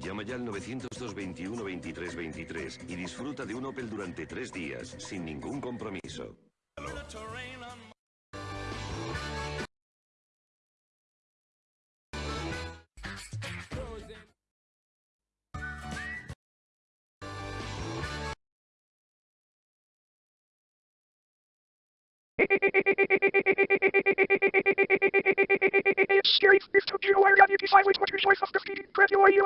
Llama ya al 902 21 23 y disfruta de un Opel durante tres días, sin ningún compromiso. Scary. This took you away. You decide which one choice of defeating. Press your you.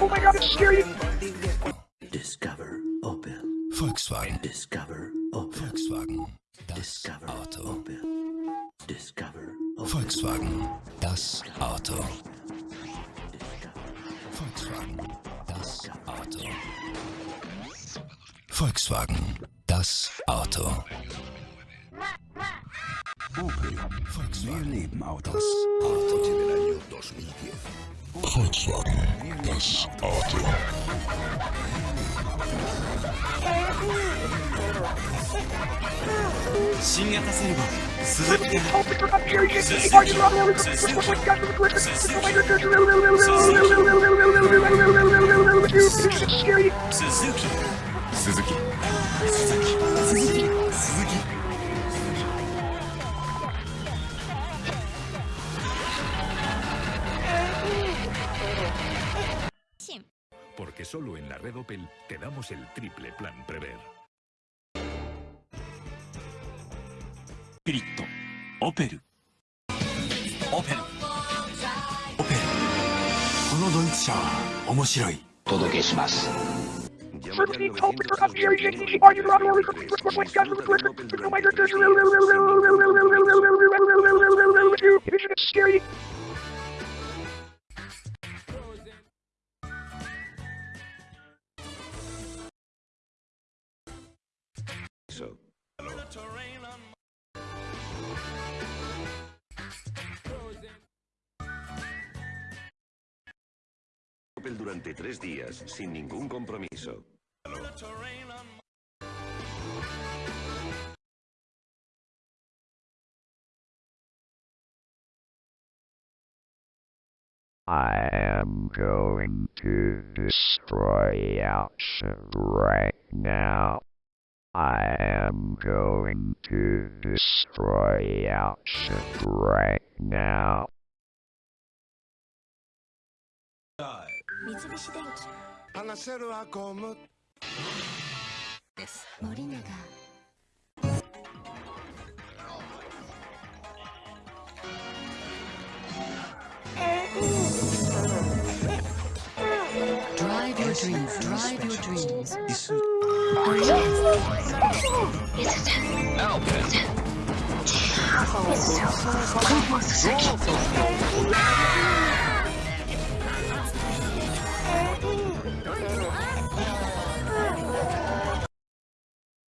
Oh my god, it's scary. Discover Opel Volkswagen. Discover Opel Volkswagen. Das Discover Auto. Opel Discover Opel Volkswagen. Das Auto. Volkswagen. Das Auto. Volkswagen, das Auto. Opel. Volkswagen. Wir leben Autos. Volkswagen, das Auto. Suzuki. Porque solo en la red Opel te damos el triple plan Prever. Cripto. Opel. Opel. Opel. このドイツ車は面白い。届けします。Scary. Opel durante tres días, sin ningún compromiso. I am going to destroy Outship right now. I am going to destroy Outship right now. Mitsubishi Denki. です森永